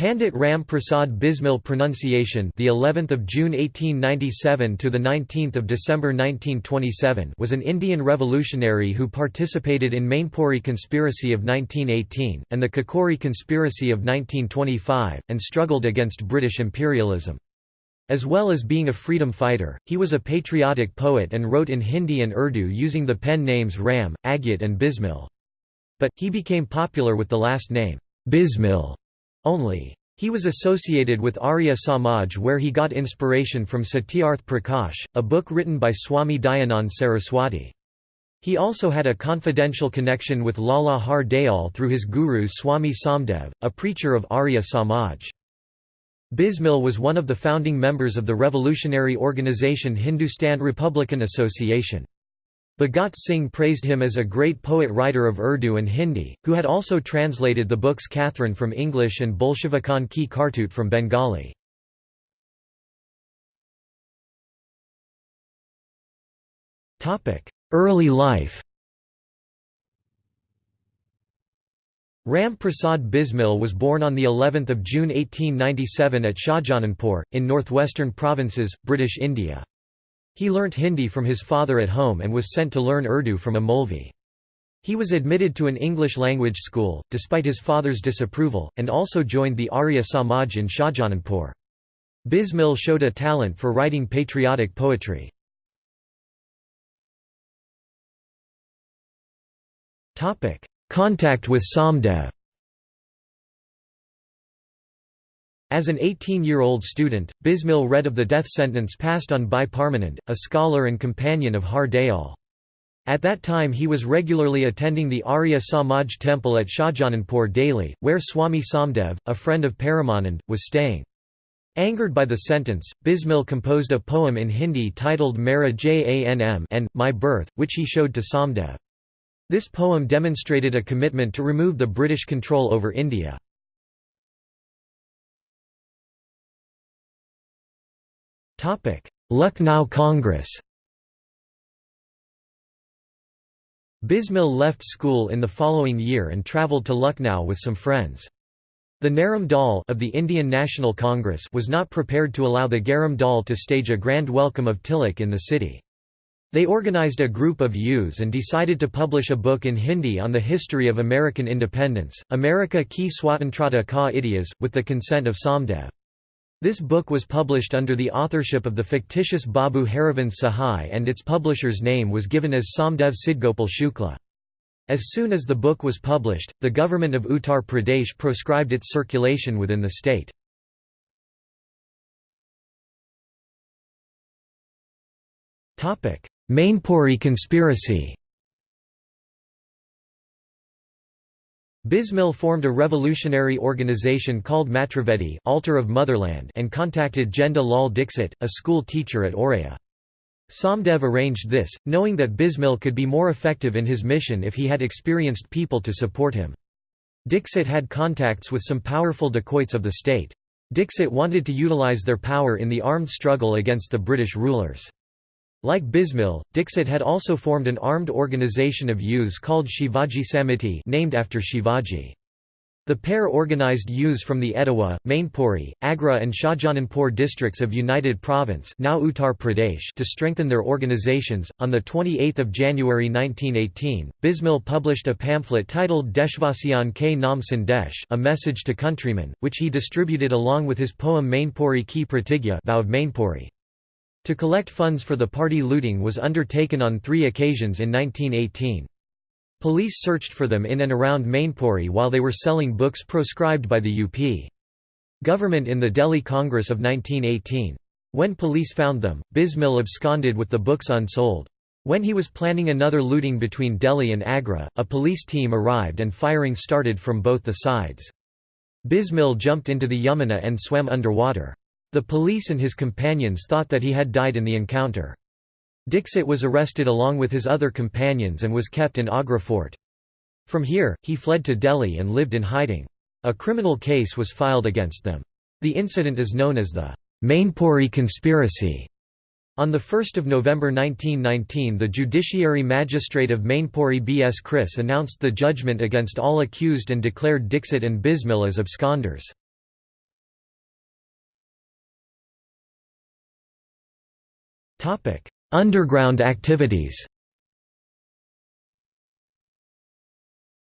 Pandit Ram Prasad Bismil pronunciation the 11th of June 1897 to the 19th of December 1927 was an Indian revolutionary who participated in Mainpuri conspiracy of 1918 and the Kakori conspiracy of 1925 and struggled against British imperialism. As well as being a freedom fighter, he was a patriotic poet and wrote in Hindi and Urdu using the pen names Ram, Agyat and Bismil. But, he became popular with the last name, Bismil only. He was associated with Arya Samaj where he got inspiration from Satyarth Prakash, a book written by Swami Dayanand Saraswati. He also had a confidential connection with Lala Har Dayal through his guru Swami Somdev, a preacher of Arya Samaj. Bismil was one of the founding members of the revolutionary organization Hindustan Republican Association. Bhagat Singh praised him as a great poet-writer of Urdu and Hindi, who had also translated the books Catherine from English and Bolshevikan ki Kartut from Bengali. Early life Ram Prasad Bismil was born on the 11th of June 1897 at Shahjahanpur in northwestern provinces, British India. He learnt Hindi from his father at home and was sent to learn Urdu from a Molvi. He was admitted to an English-language school, despite his father's disapproval, and also joined the Arya Samaj in Shahjahanpur. Bismil showed a talent for writing patriotic poetry. Contact with Somdev As an 18-year-old student, Bismil read of the death sentence passed on Bhai Parmanand, a scholar and companion of Har Dayal. At that time he was regularly attending the Arya Samaj temple at Shahjahanpur daily, where Swami Somdev, a friend of Paramanand, was staying. Angered by the sentence, Bismil composed a poem in Hindi titled Mera Janm and My Birth, which he showed to Somdev. This poem demonstrated a commitment to remove the British control over India. Lucknow Congress Bismil left school in the following year and travelled to Lucknow with some friends. The Naram Dal of the Indian National Congress was not prepared to allow the Garam Dal to stage a grand welcome of Tilak in the city. They organized a group of youths and decided to publish a book in Hindi on the history of American independence, America ki Swatantrata ka Itihas, with the consent of Somdev. This book was published under the authorship of the fictitious Babu Harivansh Sahai and its publisher's name was given as Somdev Sidgopal Shukla. As soon as the book was published, the government of Uttar Pradesh proscribed its circulation within the state. Mainpuri conspiracy Bismil formed a revolutionary organization called Matravedi Altar of Motherland and contacted Genda Lal Dixit, a school teacher at Auraiya. Somdev arranged this, knowing that Bismil could be more effective in his mission if he had experienced people to support him. Dixit had contacts with some powerful dacoits of the state. Dixit wanted to utilize their power in the armed struggle against the British rulers. Like Bismil, Dixit had also formed an armed organization of youths called Shivaji Samiti named after Shivaji. The pair organized youths from the Etawah, Mainpuri, Agra and Shahjahanpur districts of United Province now Uttar Pradesh to strengthen their organizations. On 28 January 1918, Bismil published a pamphlet titled Deshvasiyan ke Nam Sandesh a message to countrymen, which he distributed along with his poem Mainpuri ki Pratigya vow of Mainpuri. To collect funds for the party looting was undertaken on three occasions in 1918. Police searched for them in and around Mainpuri while they were selling books proscribed by the UP. Government in the Delhi Congress of 1918. When police found them, Bismil absconded with the books unsold. When he was planning another looting between Delhi and Agra, a police team arrived and firing started from both the sides. Bismil jumped into the Yamuna and swam underwater. The police and his companions thought that he had died in the encounter. Dixit was arrested along with his other companions and was kept in Agra fort. From here, he fled to Delhi and lived in hiding. A criminal case was filed against them. The incident is known as the Mainpuri conspiracy. On 1 November 1919 the judiciary magistrate of Mainpuri B. S. Chris announced the judgment against all accused and declared Dixit and Bismil as absconders. Underground activities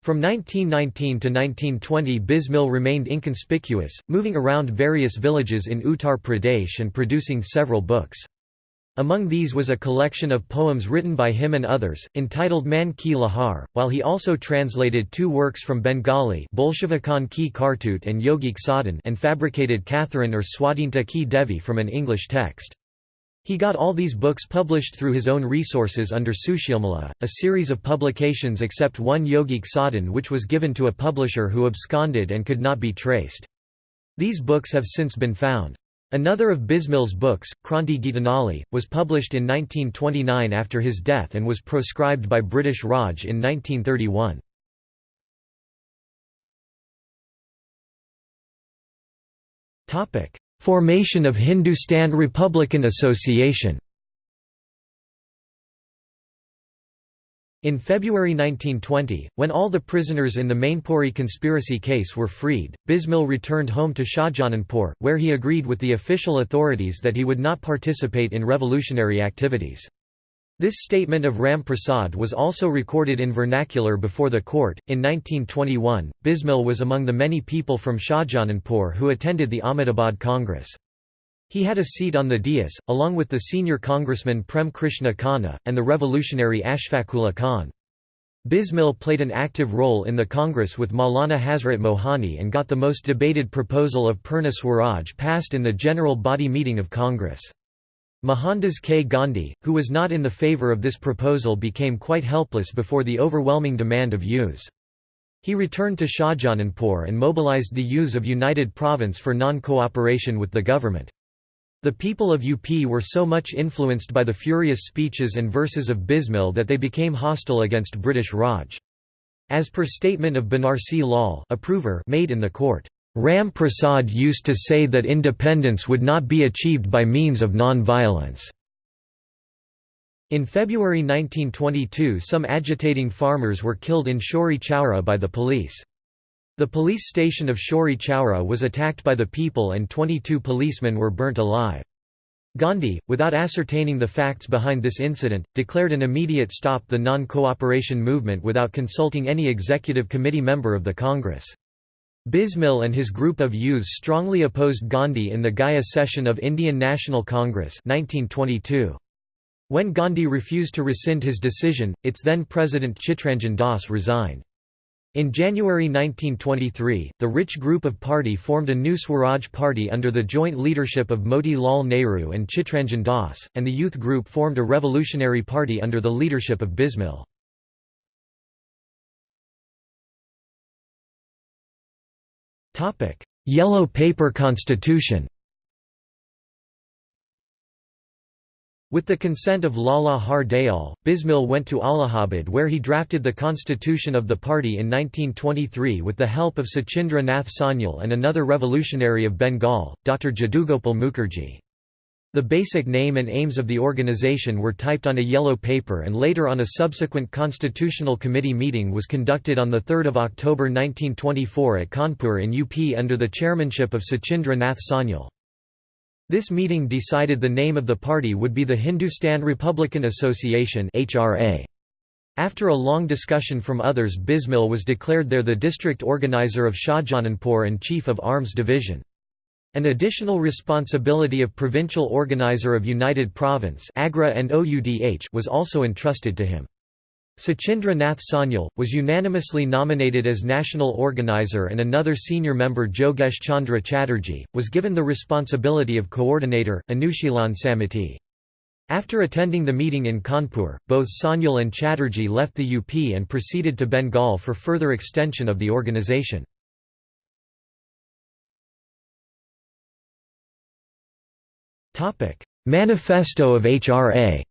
From 1919 to 1920 Bismil remained inconspicuous, moving around various villages in Uttar Pradesh and producing several books. Among these was a collection of poems written by him and others, entitled Man Ki Lahar, while he also translated two works from Bengali Bolshevikan Ki Kartut and Yogik Sadhan and fabricated Katharine or Swadhinta Ki Devi from an English text. He got all these books published through his own resources under Sushilmala, a series of publications except one Yogic Sadhan which was given to a publisher who absconded and could not be traced. These books have since been found. Another of Bismil's books, Kranti Gitanjali, was published in 1929 after his death and was proscribed by British Raj in 1931. Formation of Hindustan Republican Association In February 1920, when all the prisoners in the Mainpuri conspiracy case were freed, Bismil returned home to Shahjahanpur, where he agreed with the official authorities that he would not participate in revolutionary activities. This statement of Ram Prasad was also recorded in vernacular before the court. In 1921, Bismil was among the many people from Shahjahanpur who attended the Ahmedabad Congress. He had a seat on the dais, along with the senior congressman Prem Krishna Khanna, and the revolutionary Ashfaqullah Khan. Bismil played an active role in the Congress with Maulana Hazrat Mohani and got the most debated proposal of Purna Swaraj passed in the general body meeting of Congress. Mohandas K. Gandhi, who was not in the favour of this proposal became quite helpless before the overwhelming demand of youths. He returned to Shahjahanpur and mobilized the youths of United Province for non-cooperation with the government. The people of UP were so much influenced by the furious speeches and verses of Bismil that they became hostile against British Raj. As per statement of Banarsi Lal approver made in the court, Ram Prasad used to say that independence would not be achieved by means of non-violence. In February 1922 some agitating farmers were killed in Chauri Chaura by the police. The police station of Chauri Chaura was attacked by the people and 22 policemen were burnt alive. Gandhi, without ascertaining the facts behind this incident, declared an immediate stop the non-cooperation movement without consulting any executive committee member of the Congress. Bismil and his group of youths strongly opposed Gandhi in the Gaya session of Indian National Congress 1922. When Gandhi refused to rescind his decision, its then president Chittaranjan Das resigned. In January 1923, the rich group of party formed a new Swaraj party under the joint leadership of Moti Lal Nehru and Chittaranjan Das, and the youth group formed a revolutionary party under the leadership of Bismil. Yellow Paper Constitution With the consent of Lala Har Dayal, Bismil went to Allahabad where he drafted the constitution of the party in 1923 with the help of Sachindra Nath Sanyal and another revolutionary of Bengal, Dr. Jadugopal Mukherjee. The basic name and aims of the organization were typed on a yellow paper and later on a subsequent Constitutional Committee meeting was conducted on 3 October 1924 at Kanpur in UP under the chairmanship of Sachindra Nath Sanyal. This meeting decided the name of the party would be the Hindustan Republican Association After a long discussion from others Bismil was declared there the district organizer of Shahjahanpur and chief of arms division. An additional responsibility of provincial organizer of United Province Agra and OUDH was also entrusted to him. Sachindra Nath Sanyal, was unanimously nominated as national organizer and another senior member Jogesh Chandra Chatterjee, was given the responsibility of coordinator, Anushilan Samiti. After attending the meeting in Kanpur, both Sanyal and Chatterjee left the UP and proceeded to Bengal for further extension of the organization. Manifesto of HRA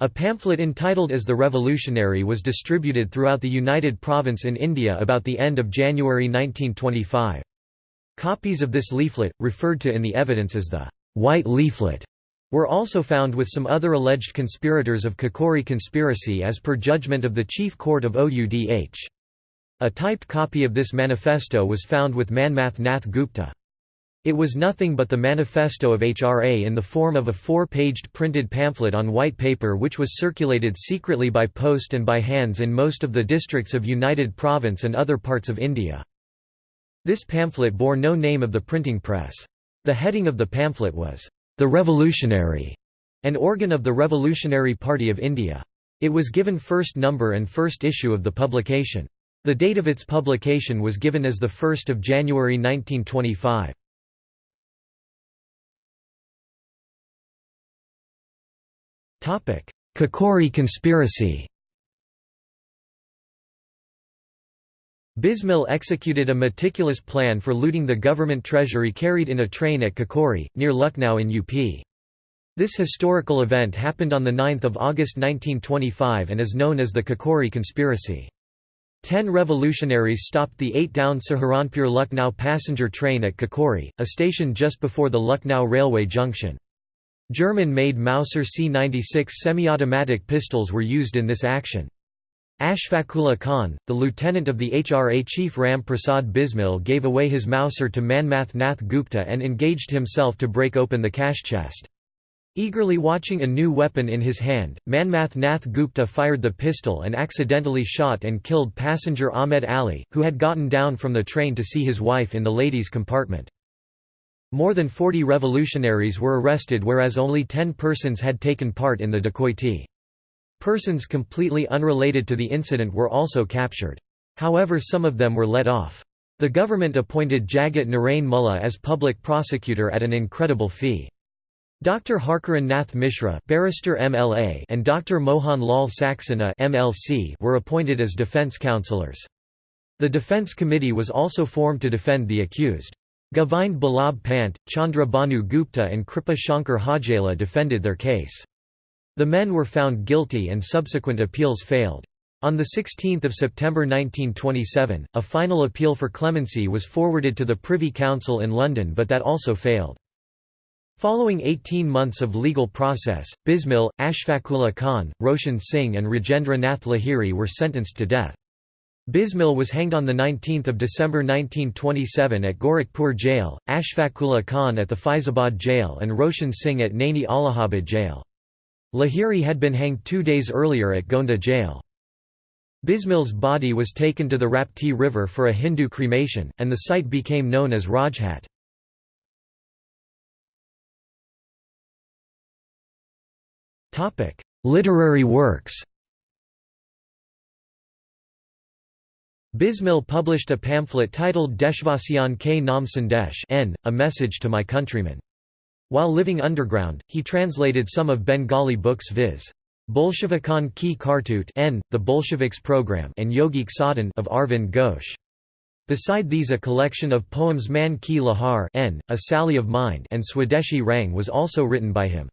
A pamphlet entitled As the Revolutionary was distributed throughout the United Province in India about the end of January 1925. Copies of this leaflet, referred to in the evidence as the «white leaflet», were also found with some other alleged conspirators of Kakori conspiracy as per judgment of the Chief Court of OUDH. A typed copy of this manifesto was found with Manmath Nath Gupta. It was nothing but the manifesto of HRA in the form of a four-paged printed pamphlet on white paper which was circulated secretly by post and by hands in most of the districts of United Province and other parts of India. This pamphlet bore no name of the printing press. The heading of the pamphlet was, "'The Revolutionary'", an organ of the Revolutionary Party of India. It was given first number and first issue of the publication. The date of its publication was given as 1 January 1925. Kakori conspiracy Bismil executed a meticulous plan for looting the government treasury carried in a train at Kakori, near Lucknow in UP. This historical event happened on 9 August 1925 and is known as the Kakori conspiracy. Ten revolutionaries stopped the eight-down Saharanpur-Lucknow passenger train at Kakori, a station just before the Lucknow railway junction. German-made Mauser C-96 semi-automatic pistols were used in this action. Ashfaqullah Khan, the lieutenant of the HRA chief Ram Prasad Bismil gave away his Mauser to Manmath Nath Gupta and engaged himself to break open the cash chest. Eagerly watching a new weapon in his hand, Manmath Nath Gupta fired the pistol and accidentally shot and killed passenger Ahmed Ali, who had gotten down from the train to see his wife in the ladies' compartment. More than 40 revolutionaries were arrested whereas only 10 persons had taken part in the dacoity. Persons completely unrelated to the incident were also captured. However some of them were let off. The government appointed Jagat Narain Mullah as public prosecutor at an incredible fee. Dr. Harkaran Nath Mishra barrister MLA and Dr. Mohan Lal Saxena MLC were appointed as defence counsellors. The defence committee was also formed to defend the accused. Govind Balabh Pant, Chandra Bhanu Gupta and Kripa Shankar Hajela defended their case. The men were found guilty and subsequent appeals failed. On 16 September 1927, a final appeal for clemency was forwarded to the Privy Council in London but that also failed. Following 18 months of legal process, Bismil, Ashfaqullah Khan, Roshan Singh and Rajendra Nath Lahiri were sentenced to death. Bismil was hanged on 19 December 1927 at Gorakhpur jail, Ashfaqullah Khan at the Faizabad jail and Roshan Singh at Naini Allahabad jail. Lahiri had been hanged two days earlier at Gonda jail. Bismil's body was taken to the Rapti river for a Hindu cremation, and the site became known as Rajghat. Literary works Bismil published a pamphlet titled Deshvasiyan ke Nam Sandesh N, a message to my countrymen. While living underground, he translated some of Bengali books viz. Bolshevikan ki Kartut N, the Bolsheviks program and Yogic Sadhan of Arvind Ghosh. Beside these a collection of poems Man ki Lahar N, a Sally of Mind and Swadeshi Rang was also written by him.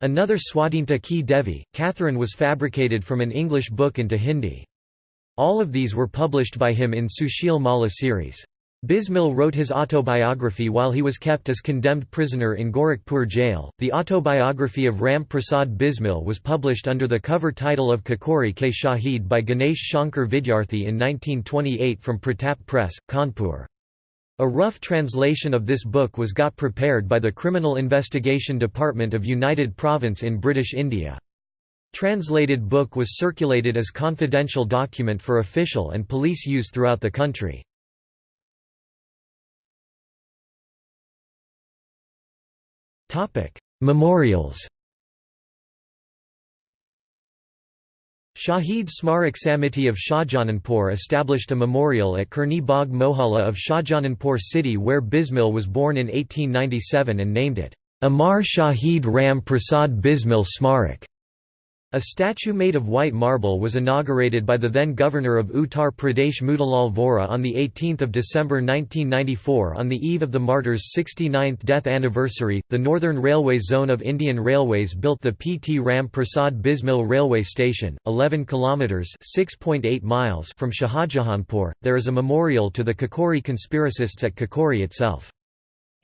Another Swadhinta ki Devi, Catherine was fabricated from an English book into Hindi. All of these were published by him in Sushil Malla series. Bismil wrote his autobiography while he was kept as condemned prisoner in Gorakhpur jail. The autobiography of Ram Prasad Bismil was published under the cover title of Kakori Ke Shahid by Ganesh Shankar Vidyarthi in 1928 from Pratap Press, Kanpur. A rough translation of this book was got prepared by the Criminal Investigation Department of United Province in British India. Translated book was circulated as confidential document for official and police use throughout the country. Memorials Shahid Smarak Samiti of Shahjahanpur established a memorial at Khirni Bagh Mohalla of Shahjahanpur city where Bismil was born in 1897 and named it, Amar Shahid Ram Prasad Bismil Smarak. A statue made of white marble was inaugurated by the then governor of Uttar Pradesh Motilal Vora on 18 December 1994 on the eve of the martyr's 69th death anniversary. The Northern Railway Zone of Indian Railways built the P. T. Ram Prasad Bismil Railway Station, 11 kilometres (6.8 miles) from Shahjahanpur. There is a memorial to the Kakori conspiracists at Kakori itself.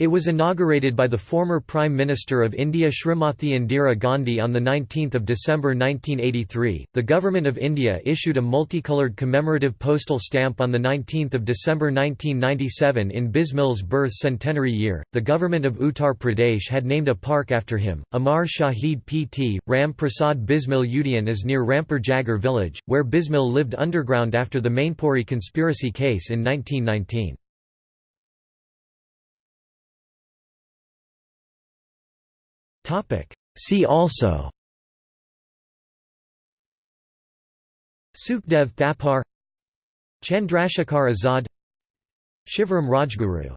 It was inaugurated by the former Prime Minister of India Srimati Indira Gandhi on 19 December 1983. The Government of India issued a multicoloured commemorative postal stamp on 19 December 1997 in Bismil's birth centenary year. The Government of Uttar Pradesh had named a park after him. Amar Shahid Pt. Ram Prasad Bismil Udyan is near Rampur Jagir village, where Bismil lived underground after the Mainpuri conspiracy case in 1919. See also. Sukhdev Thapar Chandrashekhar Azad Shivram Rajguru